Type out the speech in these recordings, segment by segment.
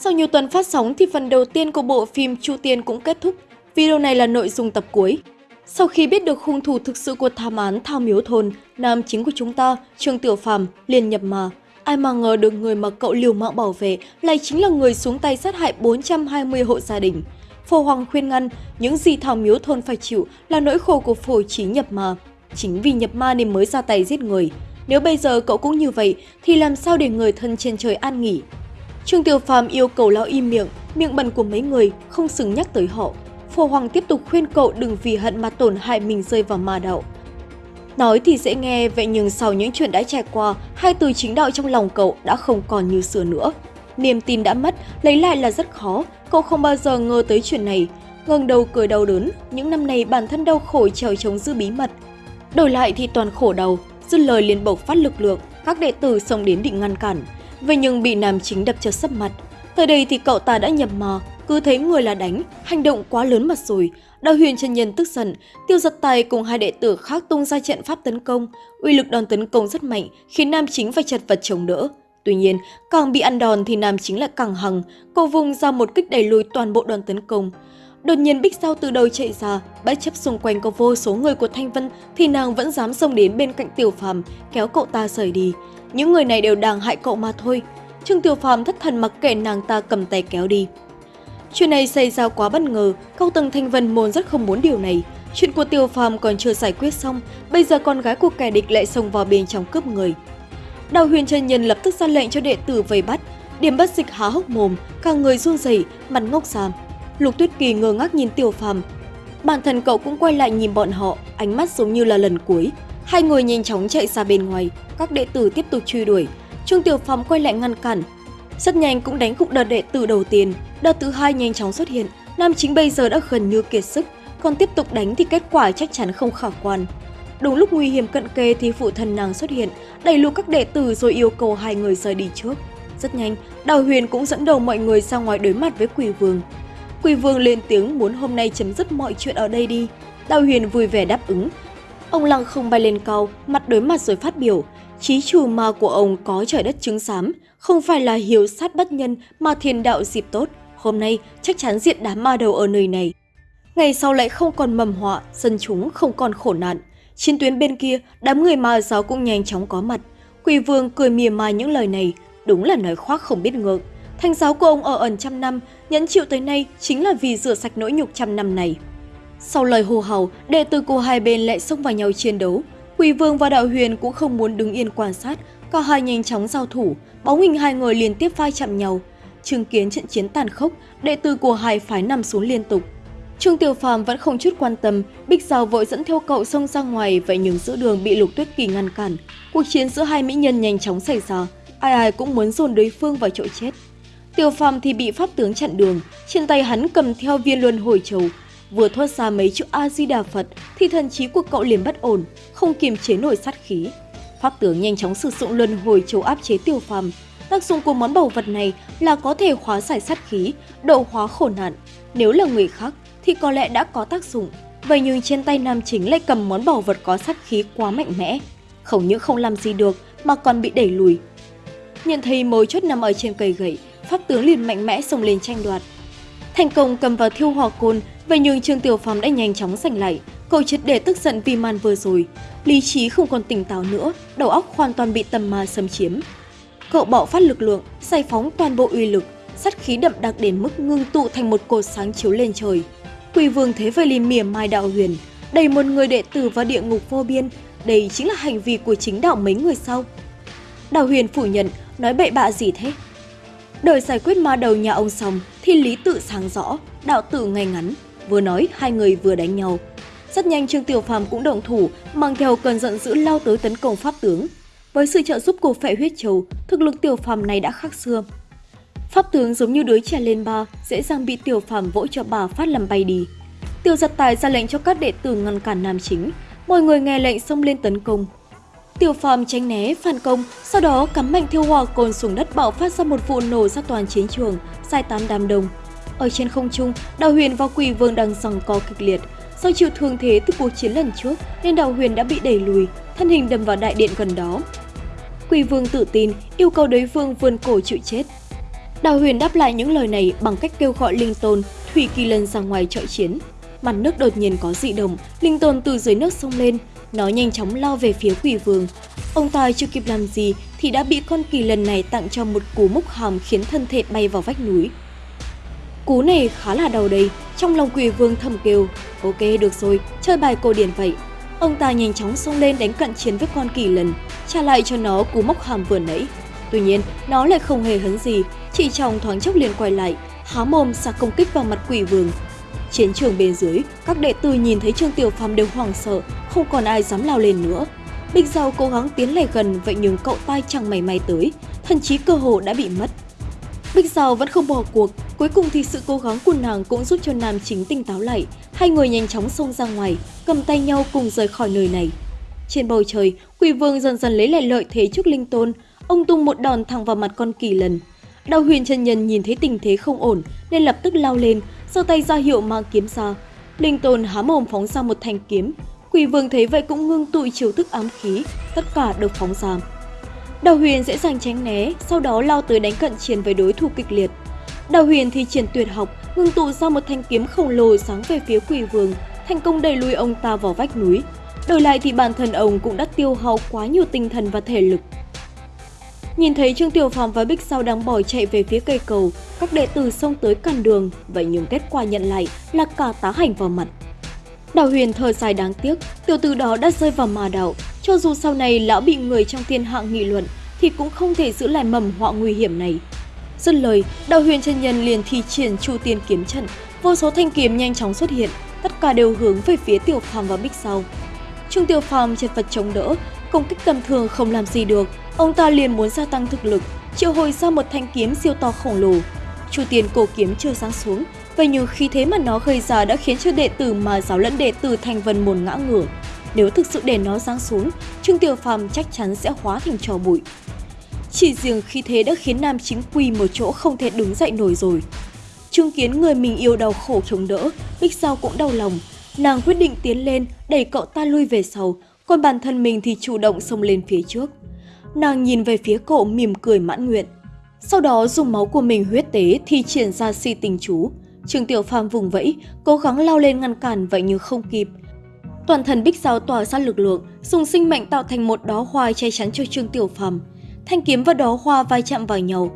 Sau nhiều tuần phát sóng thì phần đầu tiên của bộ phim Chu Tiên cũng kết thúc. Video này là nội dung tập cuối. Sau khi biết được hung thủ thực sự của thảm án Thao Miếu Thôn, nam chính của chúng ta, Trương Tiểu Phàm liền nhập mà. Ai mà ngờ được người mà cậu liều mạng bảo vệ lại chính là người xuống tay sát hại 420 hộ gia đình. Phổ Hoàng khuyên ngăn, những gì Thảo Miếu Thôn phải chịu là nỗi khổ của phổ trí nhập ma. Chính vì nhập ma nên mới ra tay giết người. Nếu bây giờ cậu cũng như vậy, thì làm sao để người thân trên trời an nghỉ? Trương Tiểu Phàm yêu cầu lão im miệng, miệng bẩn của mấy người, không xứng nhắc tới họ. Phổ Hoàng tiếp tục khuyên cậu đừng vì hận mà tổn hại mình rơi vào ma đạo. Nói thì dễ nghe, vậy nhưng sau những chuyện đã trải qua, hai từ chính đạo trong lòng cậu đã không còn như xưa nữa. Niềm tin đã mất, lấy lại là rất khó, cậu không bao giờ ngờ tới chuyện này. Ngừng đầu cười đau đớn, những năm này bản thân đau khổ trèo chống giữ bí mật. Đổi lại thì toàn khổ đầu, dứt lời liền bộc phát lực lượng, các đệ tử xông đến định ngăn cản. Vậy nhưng bị nam chính đập cho sấp mặt. Tới đây thì cậu ta đã nhập mò, cứ thấy người là đánh, hành động quá lớn mặt rồi. Đào huyền chân nhân tức giận, tiêu giật tài cùng hai đệ tử khác tung ra trận pháp tấn công. Uy lực đòn tấn công rất mạnh, khiến nam chính phải chật vật chống đỡ. Tuy nhiên, càng bị ăn đòn thì nam chính lại càng hằng, cô vùng ra một kích đẩy lùi toàn bộ đoàn tấn công. Đột nhiên Bích sao từ đầu chạy ra, bất chấp xung quanh có vô số người của Thanh Vân thì nàng vẫn dám xông đến bên cạnh Tiểu Phàm, kéo cậu ta rời đi. Những người này đều đang hại cậu mà thôi. Trương Tiểu Phàm thất thần mặc kệ nàng ta cầm tay kéo đi. Chuyện này xảy ra quá bất ngờ, cao tầng Thanh Vân môn rất không muốn điều này. Chuyện của Tiểu Phàm còn chưa giải quyết xong, bây giờ con gái của kẻ địch lại xông vào bên trong cướp người. Đào huyền chân nhân lập tức ra lệnh cho đệ tử vây bắt, điểm bất dịch há hốc mồm, cả người run rẩy, mặt ngốc xàm. Lục Tuyết Kỳ ngơ ngác nhìn Tiểu Phàm. Bản thân cậu cũng quay lại nhìn bọn họ, ánh mắt giống như là lần cuối. Hai người nhanh chóng chạy ra bên ngoài, các đệ tử tiếp tục truy đuổi. Trương Tiểu Phàm quay lại ngăn cản. Rất nhanh cũng đánh gục đợt đệ tử đầu tiên, đợt thứ hai nhanh chóng xuất hiện. Nam chính bây giờ đã gần như kiệt sức, còn tiếp tục đánh thì kết quả chắc chắn không khả quan. Đúng lúc nguy hiểm cận kề thì phụ thân nàng xuất hiện, đẩy lùi các đệ tử rồi yêu cầu hai người rời đi trước. Rất nhanh, Đào Huyền cũng dẫn đầu mọi người ra ngoài đối mặt với Quỷ Vương. Quỷ Vương lên tiếng muốn hôm nay chấm dứt mọi chuyện ở đây đi. Đào Huyền vui vẻ đáp ứng. Ông lăng không bay lên cao, mặt đối mặt rồi phát biểu. Chí trù ma của ông có trời đất chứng giám, không phải là hiếu sát bất nhân mà thiên đạo dịp tốt. Hôm nay chắc chắn diện đám ma đầu ở nơi này. Ngày sau lại không còn mầm họa, dân chúng không còn khổ nạn. Trên tuyến bên kia, đám người ma giáo cũng nhanh chóng có mặt. Quỷ vương cười mỉa mai những lời này, đúng là nói khoác không biết ngượng. Thanh giáo của ông ở ẩn trăm năm, nhẫn chịu tới nay chính là vì rửa sạch nỗi nhục trăm năm này. Sau lời hô hào, đệ tử của hai bên lại xông vào nhau chiến đấu. Quỷ vương và đạo huyền cũng không muốn đứng yên quan sát, cả hai nhanh chóng giao thủ, bóng hình hai người liên tiếp vai chạm nhau. Chứng kiến trận chiến tàn khốc, đệ tử của hai phái nằm xuống liên tục. Trương Tiểu Phàm vẫn không chút quan tâm, Bích Giao vội dẫn theo cậu xông ra ngoài vậy nhưng giữa đường bị Lục Tuyết Kỳ ngăn cản. Cuộc chiến giữa hai mỹ nhân nhanh chóng xảy ra, ai ai cũng muốn dồn đối phương vào chỗ chết. Tiểu Phàm thì bị pháp tướng chặn đường, trên tay hắn cầm theo viên luân hồi châu, vừa thoát ra mấy chữ A Di Đà Phật thì thần trí của cậu liền bất ổn, không kiềm chế nổi sát khí. Pháp tướng nhanh chóng sử dụng luân hồi châu áp chế tiêu Phàm. Tác dụng của món bảo vật này là có thể hóa giải sát khí, độ hóa khổ nạn. Nếu là người khác thì có lẽ đã có tác dụng. Vậy nhưng trên tay nam chính lại cầm món bảo vật có sát khí quá mạnh mẽ. Không những không làm gì được mà còn bị đẩy lùi. Nhận thấy mối chốt nằm ở trên cây gậy, pháp tướng liền mạnh mẽ xông lên tranh đoạt. Thành công cầm vào thiêu hỏa côn, vậy nhưng Trương Tiểu Phàm đã nhanh chóng giành lại. Cậu triệt để tức giận vì màn vừa rồi. Lý trí không còn tỉnh táo nữa, đầu óc hoàn toàn bị tầm ma xâm chiếm. Cậu bạo phát lực lượng, giải phóng toàn bộ uy lực, sát khí đậm đặc đến mức ngưng tụ thành một cột sáng chiếu lên trời. Quỷ vương thế vậy liền mỉa mai đạo huyền, đầy một người đệ tử vào địa ngục vô biên, đây chính là hành vi của chính đạo mấy người sau. Đạo huyền phủ nhận, nói bậy bạ gì thế? Đợi giải quyết ma đầu nhà ông xong thì lý tự sáng rõ, đạo tử ngay ngắn, vừa nói hai người vừa đánh nhau. Rất nhanh Trương Tiểu Phàm cũng động thủ, mang theo cơn giận dữ lao tới tấn công pháp tướng. Với sự trợ giúp của phệ huyết châu, thực lực Tiểu Phàm này đã khác xưa. Pháp tướng giống như đứa trẻ lên ba, dễ dàng bị tiểu phàm vỗ cho bà phát làm bay đi. Tiêu giật tài ra lệnh cho các đệ tử ngăn cản nam chính, mọi người nghe lệnh xông lên tấn công. Tiểu phàm tránh né, phản công, sau đó cắm mạnh thiêu hỏa cồn xuống đất bạo phát ra một vụ nổ ra toàn chiến trường, giải tán đám đông. Ở trên không trung, Đào Huyền và Quỷ Vương đang giằng co kịch liệt. Do chịu thương thế từ cuộc chiến lần trước nên Đào Huyền đã bị đẩy lùi, thân hình đâm vào đại điện gần đó. Quỷ Vương tự tin, yêu cầu đối phương vươn cổ chịu chết. Đào Huyền đáp lại những lời này bằng cách kêu gọi Linh Tôn, Thủy Kỳ Lân ra ngoài trợ chiến. Mặt nước đột nhiên có dị động, Linh tồn từ dưới nước sông lên, nó nhanh chóng lao về phía quỷ vương. Ông tài chưa kịp làm gì thì đã bị con kỳ lần này tặng cho một cú múc hàm khiến thân thể bay vào vách núi. Cú này khá là đau đây, trong lòng quỷ vương thầm kêu, ok được rồi, chơi bài cổ điển vậy. Ông ta nhanh chóng xông lên đánh cận chiến với con kỳ lần, trả lại cho nó cú móc hàm vừa nãy. Tuy nhiên, nó lại không hề hấn gì, chỉ trong thoáng chốc liền quay lại, há mồm sạc công kích vào mặt quỷ vương. Chiến trường bên dưới, các đệ tử nhìn thấy Trương Tiểu Phàm đều hoảng sợ, không còn ai dám lao lên nữa. Bích Giao cố gắng tiến lại gần vậy nhưng cậu tai chẳng mảy may tới, thậm chí cơ hồ đã bị mất. Bích Giao vẫn không bỏ cuộc, cuối cùng thì sự cố gắng của nàng cũng giúp cho nam chính tỉnh táo lại. Hai người nhanh chóng xông ra ngoài, cầm tay nhau cùng rời khỏi nơi này. Trên bầu trời, quỷ vương dần dần lấy lại lợi thế trước linh tôn, ông tung một đòn thẳng vào mặt con kỳ lần. Đào huyền chân nhân nhìn thấy tình thế không ổn nên lập tức lao lên, giơ tay ra hiệu mang kiếm ra. Linh tôn há mồm phóng ra một thanh kiếm. Quỷ vương thấy vậy cũng ngưng tụi chiều thức ám khí, tất cả được phóng ra. Đào huyền dễ dàng tránh né, sau đó lao tới đánh cận chiến với đối thủ kịch liệt. Đào huyền thì triển tuyệt học, ngưng tụ ra một thanh kiếm khổng lồ sáng về phía quỷ vương, thành công đẩy lùi ông ta vào vách núi. Đổi lại thì bản thân ông cũng đã tiêu hao quá nhiều tinh thần và thể lực. Nhìn thấy Trương Tiểu Phàm và Bích Sao đang bỏ chạy về phía cây cầu, các đệ tử xông tới cản đường, vậy nhưng kết quả nhận lại là cả tá hành vào mặt. Đào Huyền thở dài đáng tiếc, tiểu tử đó đã rơi vào ma đạo, cho dù sau này lão bị người trong thiên hạ nghị luận thì cũng không thể giữ lại mầm họa nguy hiểm này. Dứt lời, Đào Huyền chân nhân liền thi triển Chu Tiên kiếm trận, vô số thanh kiếm nhanh chóng xuất hiện, tất cả đều hướng về phía Tiểu Phàm và Bích Sao. Trương Tiểu Phàm chật vật chống đỡ, công kích tầm thường không làm gì được, ông ta liền muốn gia tăng thực lực, triệu hồi ra một thanh kiếm siêu to khổng lồ. Chu tiền cổ kiếm chưa sáng xuống, và nhiều khi thế mà nó gây ra đã khiến cho đệ tử mà giáo lẫn đệ tử thành vần mồn ngã ngửa. Nếu thực sự để nó giáng xuống, Trương Tiểu Phàm chắc chắn sẽ hóa thành trò bụi. Chỉ riêng khi thế đã khiến nam chính quỳ một chỗ không thể đứng dậy nổi rồi. Chứng kiến người mình yêu đau khổ chống đỡ, Bích Giao cũng đau lòng. Nàng quyết định tiến lên, đẩy cậu ta lui về sau, còn bản thân mình thì chủ động xông lên phía trước. Nàng nhìn về phía cậu mỉm cười mãn nguyện. Sau đó dùng máu của mình huyết tế thì triển ra si tình chú. Trương Tiểu Phàm vùng vẫy, cố gắng lao lên ngăn cản vậy nhưng không kịp. Toàn thần Bích Giao tỏa ra lực lượng, dùng sinh mệnh tạo thành một đóa hoa che chắn cho Trương Tiểu Phàm. Thanh kiếm và đóa hoa vai chạm vào nhau.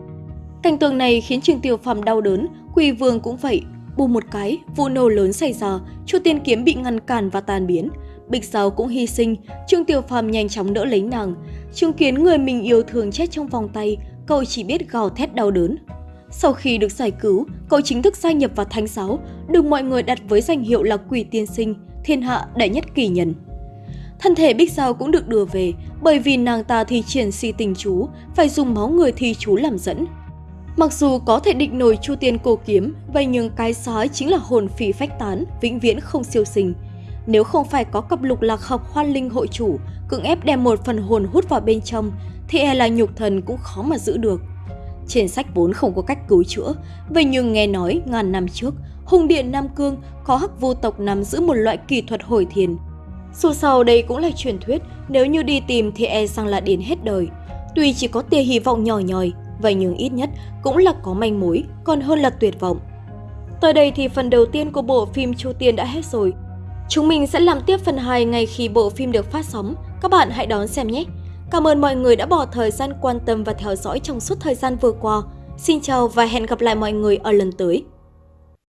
Cảnh tượng này khiến Trương Tiểu Phàm đau đớn, Quỳ Vương cũng vậy. Bù một cái, vụ nổ lớn xảy ra, Chu Tiên kiếm bị ngăn cản và tan biến. Bích Giao cũng hy sinh, Trương Tiểu Phàm nhanh chóng đỡ lấy nàng. Chứng kiến người mình yêu thương chết trong vòng tay, cậu chỉ biết gào thét đau đớn. Sau khi được giải cứu, cậu chính thức gia nhập vào Thánh Giáo, được mọi người đặt với danh hiệu là Quỷ Tiên Sinh, thiên hạ đệ nhất kỳ nhân. Thân thể Bích Giao cũng được đưa về, bởi vì nàng ta thi triển si tình chú, phải dùng máu người thi chú làm dẫn. Mặc dù có thể định nổi chu tiên cổ kiếm, vậy nhưng cái sói chính là hồn phỉ phách tán, vĩnh viễn không siêu sinh. Nếu không phải có cặp lục lạc học hoan linh hội chủ, cưỡng ép đem một phần hồn hút vào bên trong, thì e là nhục thần cũng khó mà giữ được. Trên sách vốn không có cách cứu chữa, vậy nhưng nghe nói ngàn năm trước, Hùng Điện Nam Cương có hắc vô tộc nắm giữ một loại kỳ thuật hồi thiền. Dù sau đây cũng là truyền thuyết, nếu như đi tìm thì e rằng là đến hết đời. Tuy chỉ có tia hy vọng nhỏ nhòi, vậy nhưng ít nhất cũng là có manh mối, còn hơn là tuyệt vọng. Tới đây thì phần đầu tiên của bộ phim Chu Tiên đã hết rồi. Chúng mình sẽ làm tiếp phần 2 ngay khi bộ phim được phát sóng. Các bạn hãy đón xem nhé! Cảm ơn mọi người đã bỏ thời gian quan tâm và theo dõi trong suốt thời gian vừa qua. Xin chào và hẹn gặp lại mọi người ở lần tới.